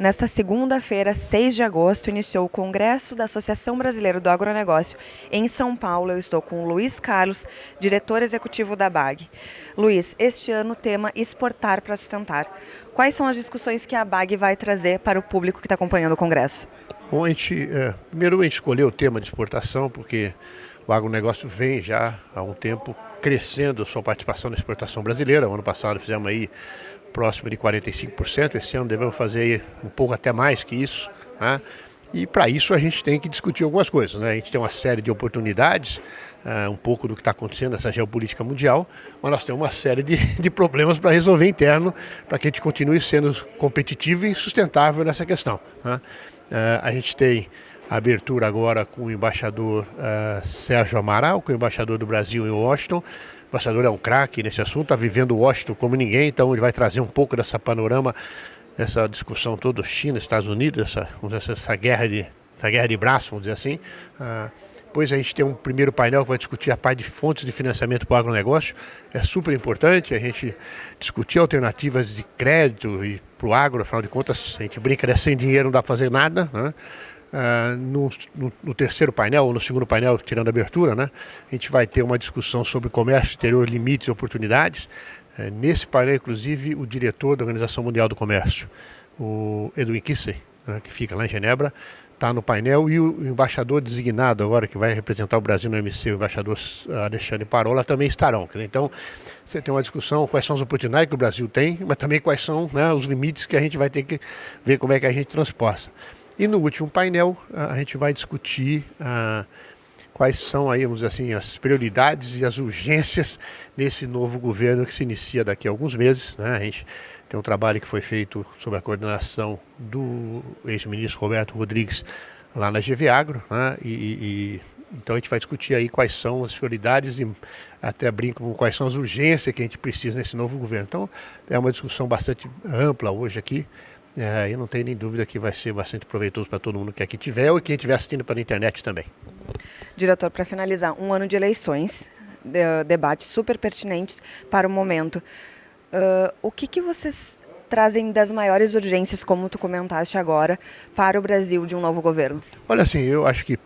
Nesta segunda-feira, 6 de agosto, iniciou o Congresso da Associação Brasileira do Agronegócio em São Paulo. Eu estou com o Luiz Carlos, diretor executivo da BAG. Luiz, este ano o tema exportar para sustentar. Quais são as discussões que a BAG vai trazer para o público que está acompanhando o Congresso? Bom, a gente, é, primeiro a gente escolheu o tema de exportação porque o agronegócio vem já há um tempo crescendo a sua participação na exportação brasileira. O ano passado fizemos aí próximo de 45%. Esse ano devemos fazer um pouco até mais que isso. Né? E para isso a gente tem que discutir algumas coisas. Né? A gente tem uma série de oportunidades, uh, um pouco do que está acontecendo nessa geopolítica mundial, mas nós temos uma série de, de problemas para resolver interno para que a gente continue sendo competitivo e sustentável nessa questão. Né? Uh, a gente tem a abertura agora com o embaixador uh, Sérgio Amaral, com o embaixador do Brasil em Washington, o embaixador é um craque nesse assunto, está vivendo Washington como ninguém, então ele vai trazer um pouco dessa panorama, dessa discussão toda China, Estados Unidos, essa, essa, essa, guerra, de, essa guerra de braço, vamos dizer assim. Ah, depois a gente tem um primeiro painel que vai discutir a parte de fontes de financiamento para o agronegócio. É super importante a gente discutir alternativas de crédito e para o agro, afinal de contas, a gente brinca, né? sem dinheiro não dá para fazer nada. Né? Uh, no, no, no, terceiro painel, ou no segundo painel, tirando a abertura, né, a gente vai ter uma discussão sobre comércio exterior, limites e oportunidades. Uh, nesse painel, inclusive, o diretor da Organização Mundial do Comércio, o Edwin Kissey, né, que fica lá em Genebra, está no painel, e o, embaixador designado agora, que vai representar o Brasil no MC, o embaixador Alexandre Parola, também estarão. Então, você tem uma discussão quais são as oportunidades que o Brasil tem, mas também quais são né, os limites que a gente vai ter que ver como é que a gente transporta. E no último painel a gente vai discutir ah, quais são aí, vamos assim, as prioridades e as urgências nesse novo governo que se inicia daqui a alguns meses. Né? A gente tem um trabalho que foi feito sob a coordenação do ex-ministro Roberto Rodrigues lá na GV Agro, né? e, e, então a gente vai discutir aí quais são as prioridades e até brinco com quais são as urgências que a gente precisa nesse novo governo. Então é uma discussão bastante ampla hoje aqui, é, eu não tenho nem dúvida que vai ser bastante proveitoso para todo mundo que aqui tiver ou quem estiver assistindo pela internet também. Diretor, para finalizar, um ano de eleições, de, debates super pertinentes para o momento. Uh, o que, que vocês trazem das maiores urgências, como tu comentaste agora, para o Brasil de um novo governo? Olha, assim, eu acho que,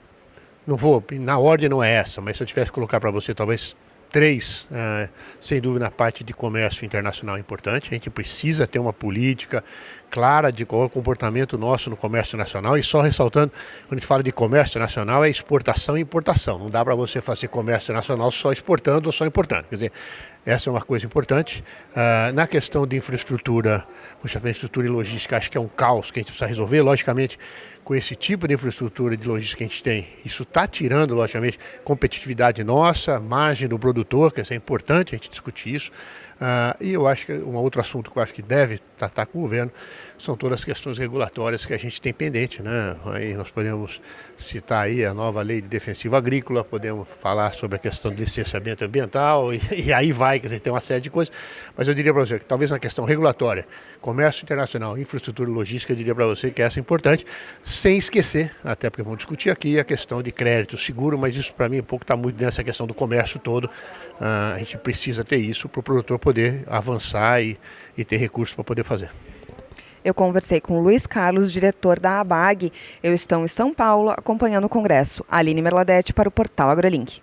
não vou, na ordem não é essa, mas se eu tivesse que colocar para você talvez Três, uh, sem dúvida, a parte de comércio internacional é importante. A gente precisa ter uma política clara de qual é o comportamento nosso no comércio nacional. E só ressaltando, quando a gente fala de comércio nacional, é exportação e importação. Não dá para você fazer comércio nacional só exportando ou só importando. Quer dizer, essa é uma coisa importante. Uh, na questão de infraestrutura, infraestrutura e logística, acho que é um caos que a gente precisa resolver. Logicamente, com esse tipo de infraestrutura de logística que a gente tem, isso está tirando, logicamente, competitividade nossa, margem do produtor, que é importante a gente discutir isso. Uh, e eu acho que um outro assunto que eu acho que deve tratar com o governo são todas as questões regulatórias que a gente tem pendente, né? Aí nós podemos citar aí a nova lei de defensivo agrícola, podemos falar sobre a questão de licenciamento ambiental e, e aí vai, quer dizer, tem uma série de coisas. Mas eu diria para você que talvez na questão regulatória, comércio internacional, infraestrutura logística, eu diria para você que essa é importante, sem esquecer, até porque vamos discutir aqui a questão de crédito seguro, mas isso para mim um pouco está muito nessa questão do comércio todo. Uh, a gente precisa ter isso para o produtor poder avançar e, e ter recursos para poder fazer. Eu conversei com Luiz Carlos, diretor da ABAG. Eu estou em São Paulo acompanhando o Congresso. Aline Merladete para o portal AgroLink.